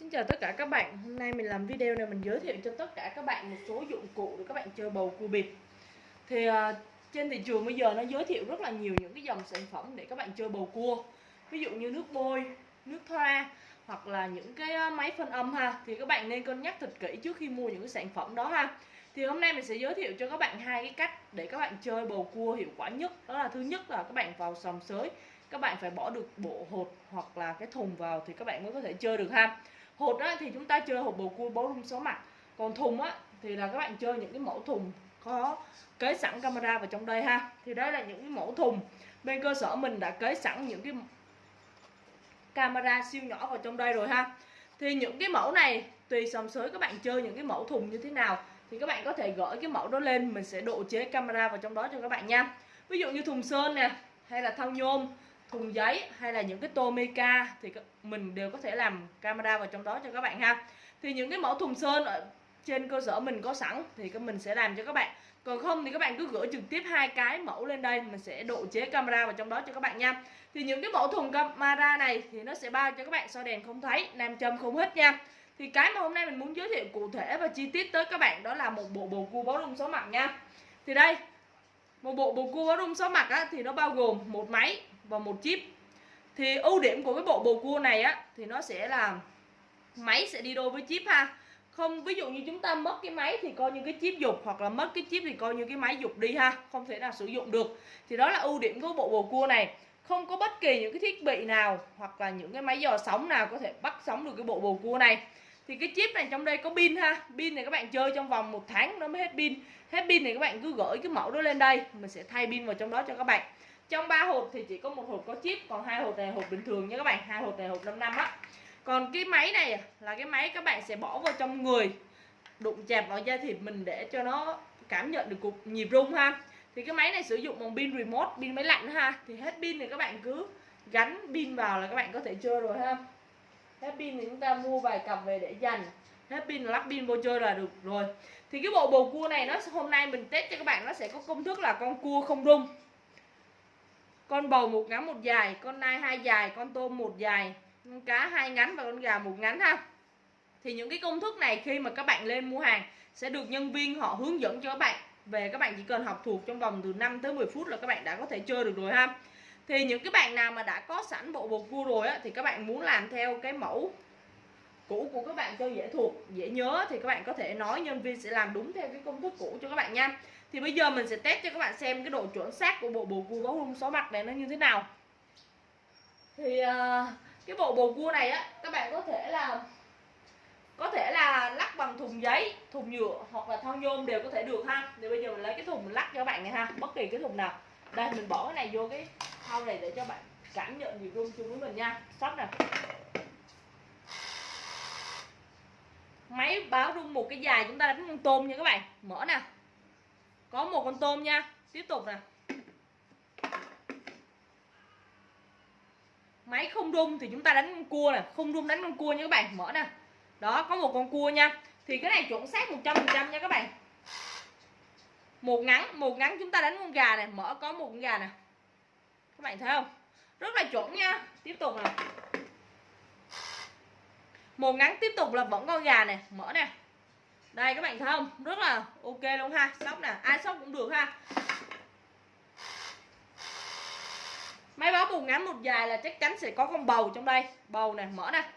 Xin chào tất cả các bạn, hôm nay mình làm video này mình giới thiệu cho tất cả các bạn một số dụng cụ để các bạn chơi bầu cua bịp. Thì uh, trên thị trường bây giờ nó giới thiệu rất là nhiều những cái dòng sản phẩm để các bạn chơi bầu cua. Ví dụ như nước bôi, nước thoa hoặc là những cái à, máy phân âm ha. Thì các bạn nên cân nhắc thật kỹ trước khi mua những cái sản phẩm đó ha. Thì hôm nay mình sẽ giới thiệu cho các bạn hai cái cách để các bạn chơi bầu cua hiệu quả nhất. Đó là thứ nhất là các bạn vào sòng sới các bạn phải bỏ được bộ hột hoặc là cái thùng vào thì các bạn mới có thể chơi được ha hột á, thì chúng ta chơi hột bầu cua bấu rung số mặt. Còn thùng á thì là các bạn chơi những cái mẫu thùng có kế sẵn camera vào trong đây ha. Thì đây là những cái mẫu thùng. Bên cơ sở mình đã kế sẵn những cái camera siêu nhỏ vào trong đây rồi ha. Thì những cái mẫu này tùy sòng sới các bạn chơi những cái mẫu thùng như thế nào thì các bạn có thể gửi cái mẫu đó lên. Mình sẽ độ chế camera vào trong đó cho các bạn nha. Ví dụ như thùng sơn nè hay là thau nhôm thùng giấy hay là những cái tô mica thì mình đều có thể làm camera vào trong đó cho các bạn ha. Thì những cái mẫu thùng sơn ở trên cơ sở mình có sẵn thì mình sẽ làm cho các bạn. Còn không thì các bạn cứ gửi trực tiếp hai cái mẫu lên đây mình sẽ độ chế camera vào trong đó cho các bạn nha. Thì những cái mẫu thùng camera này thì nó sẽ bao cho các bạn soi đèn không thấy nam châm không hết nha. Thì cái mà hôm nay mình muốn giới thiệu cụ thể và chi tiết tới các bạn đó là một bộ bầu cua báo rung số mặt nha. Thì đây một bộ bầu cua báo rung số mặt á, thì nó bao gồm một máy và một chip. Thì ưu điểm của cái bộ bầu cua này á, thì nó sẽ là máy sẽ đi đôi với chip ha. Không, ví dụ như chúng ta mất cái máy thì coi như cái chip dục, hoặc là mất cái chip thì coi như cái máy dục đi ha, không thể nào sử dụng được. Thì đó là ưu điểm của bộ bầu cua này. Không có bất kỳ những cái thiết bị nào, hoặc là những cái máy dò sóng nào có thể bắt sóng được cái bộ bầu cua này. Thì cái chip này trong đây có pin ha. Pin này các bạn chơi trong vòng một tháng nó mới hết pin. Hết pin thì các bạn cứ gửi cái mẫu đó lên đây. Mình sẽ thay pin vào trong đó cho các bạn trong ba hộp thì chỉ có một hộp có chip, còn hai hộp này hộp bình thường nha các bạn. Hai hộp này hộp 5 năm á. Còn cái máy này à, là cái máy các bạn sẽ bỏ vào trong người, đụng chạm vào da thịt mình để cho nó cảm nhận được cục nhịp rung ha. Thì cái máy này sử dụng bằng pin remote, pin máy lạnh ha. Thì hết pin thì các bạn cứ gắn pin vào là các bạn có thể chơi rồi ha. Hết pin thì chúng ta mua vài cặp về để dành. Hết pin lắp pin vô chơi là được rồi. Thì cái bộ bầu cua này nó hôm nay mình test cho các bạn, nó sẽ có công thức là con cua không rung con bầu một ngắn một dài, con nai hai dài, con tôm một dài, con cá hai ngắn và con gà một ngắn ha. Thì những cái công thức này khi mà các bạn lên mua hàng sẽ được nhân viên họ hướng dẫn cho các bạn. Về các bạn chỉ cần học thuộc trong vòng từ 5 tới 10 phút là các bạn đã có thể chơi được rồi ha. Thì những cái bạn nào mà đã có sẵn bộ bột cua rồi á, thì các bạn muốn làm theo cái mẫu cũ của các bạn cho dễ thuộc, dễ nhớ thì các bạn có thể nói nhân viên sẽ làm đúng theo cái công thức cũ cho các bạn nha thì bây giờ mình sẽ test cho các bạn xem cái độ chuẩn xác của bộ bầu cua bóng rung số mặt này nó như thế nào. Thì uh, cái bộ bầu cua này á các bạn có thể là có thể là lắc bằng thùng giấy thùng nhựa hoặc là thau nhôm đều có thể được ha. Thì bây giờ mình lấy cái thùng mình lắc cho các bạn này ha bất kỳ cái thùng nào. Đây mình bỏ cái này vô cái thau này để cho bạn cảm nhận nhịp rung chung với mình nha. Sắp nè. Máy báo rung một cái dài chúng ta đánh con tôm nha các bạn. Mở nè có một con tôm nha. Tiếp tục nè. Máy không rung thì chúng ta đánh con cua nè. Không rung đánh con cua nha các bạn. Mở nè. Đó, có một con cua nha. Thì cái này chuẩn xác 100% nha các bạn. Một ngắn một ngắn chúng ta đánh con gà này mở, có một con gà nè. Các bạn thấy không? Rất là chuẩn nha. Tiếp tục nè. Một ngắn tiếp tục là vẫn con gà nè. Mở nè đây, các bạn thấy không? Rất là ok luôn ha. Sóc nè. Ai sóc cũng được ha. Máy báo một ngắn một dài là chắc chắn sẽ có con bầu trong đây. Bầu nè, mở nè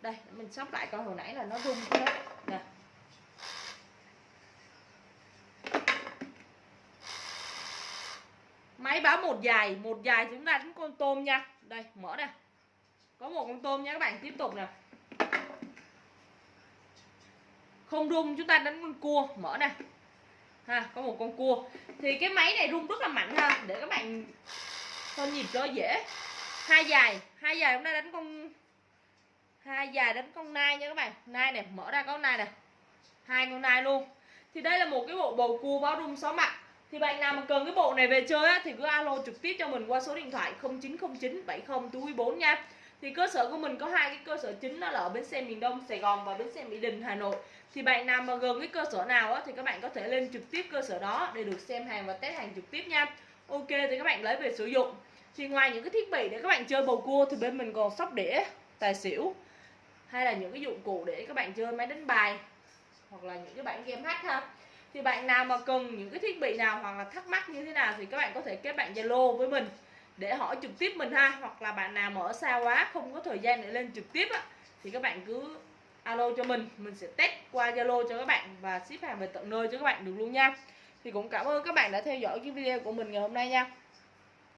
đây, mình sóc lại coi hồi nãy là nó rung cái đó. Nè. Máy báo một dài. Một dài chúng ta đánh con tôm nha. Đây, mở nè có một con tôm nha các bạn. Tiếp tục nè. Không rung chúng ta đánh con cua. Mở nè. Ha có một con cua. Thì cái máy này rung rất là mạnh ha. Để các bạn con nhịp cho dễ. Hai dài. Hai dài chúng ta đánh con hai dài đánh con nai nha các bạn. Nai này mở ra có nai nè. Hai con nai luôn. Thì đây là một cái bộ bầu cua báo rung sáu mặt. Thì bạn nào mà cần cái bộ này về chơi á, thì cứ alo trực tiếp cho mình qua số điện thoại 0909 70 4 nha thì cơ sở của mình có hai cái cơ sở chính đó là ở bến xe miền Đông Sài Gòn và bến xe Mỹ Đình Hà Nội. Thì bạn nào mà gần cái cơ sở nào á, thì các bạn có thể lên trực tiếp cơ sở đó để được xem hàng và test hàng trực tiếp nha. Ok thì các bạn lấy về sử dụng. Thì ngoài những cái thiết bị để các bạn chơi bầu cua thì bên mình còn sóc đĩa tài xỉu hay là những cái dụng cụ để các bạn chơi máy đánh bài hoặc là những cái bản game hack ha. Thì bạn nào mà cần những cái thiết bị nào hoặc là thắc mắc như thế nào thì các bạn có thể kết bạn Zalo với mình để hỏi trực tiếp mình ha, hoặc là bạn nào mà ở xa quá, không có thời gian để lên trực tiếp á, thì các bạn cứ alo cho mình mình sẽ test qua Zalo cho các bạn và ship hàng về tận nơi cho các bạn được luôn nha. Thì cũng cảm ơn các bạn đã theo dõi cái video của mình ngày hôm nay nha.